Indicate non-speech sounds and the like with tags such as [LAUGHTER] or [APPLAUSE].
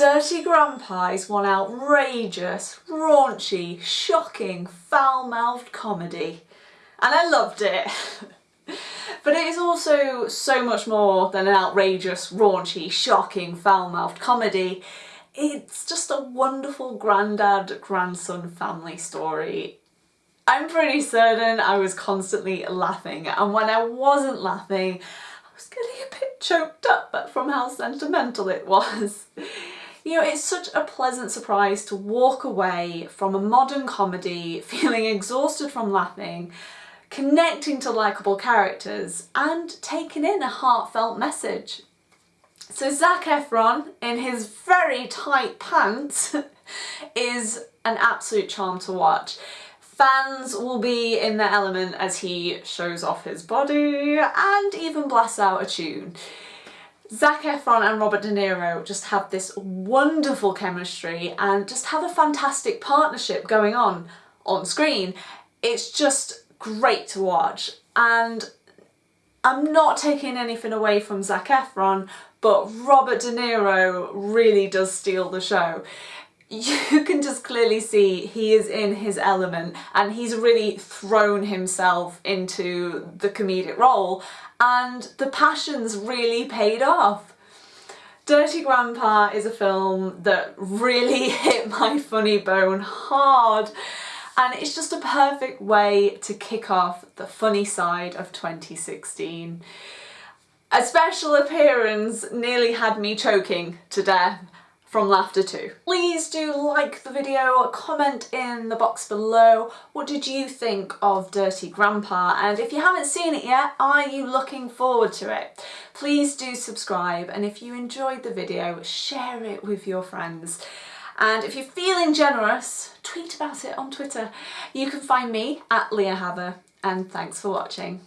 Dirty Grandpa is one outrageous, raunchy, shocking, foul-mouthed comedy. And I loved it. [LAUGHS] but it is also so much more than an outrageous, raunchy, shocking, foul-mouthed comedy. It's just a wonderful granddad-grandson family story. I'm pretty certain I was constantly laughing and when I wasn't laughing I was getting a bit choked up from how sentimental it was. [LAUGHS] You know, it's such a pleasant surprise to walk away from a modern comedy [LAUGHS] feeling exhausted from laughing, connecting to likeable characters and taking in a heartfelt message. So Zac Efron, in his very tight pants, [LAUGHS] is an absolute charm to watch. Fans will be in their element as he shows off his body and even blasts out a tune. Zac Efron and Robert De Niro just have this wonderful chemistry and just have a fantastic partnership going on on screen. It's just great to watch and I'm not taking anything away from Zac Efron but Robert De Niro really does steal the show. You [LAUGHS] can just clearly see he is in his element and he's really thrown himself into the comedic role and the passions really paid off. Dirty Grandpa is a film that really [LAUGHS] hit my funny bone hard and it's just a perfect way to kick off the funny side of 2016. A special appearance nearly had me choking to death from laughter too. Please do like the video, comment in the box below what did you think of Dirty Grandpa and if you haven't seen it yet are you looking forward to it? Please do subscribe and if you enjoyed the video share it with your friends. And if you're feeling generous, tweet about it on Twitter. You can find me at Leah Haver and thanks for watching.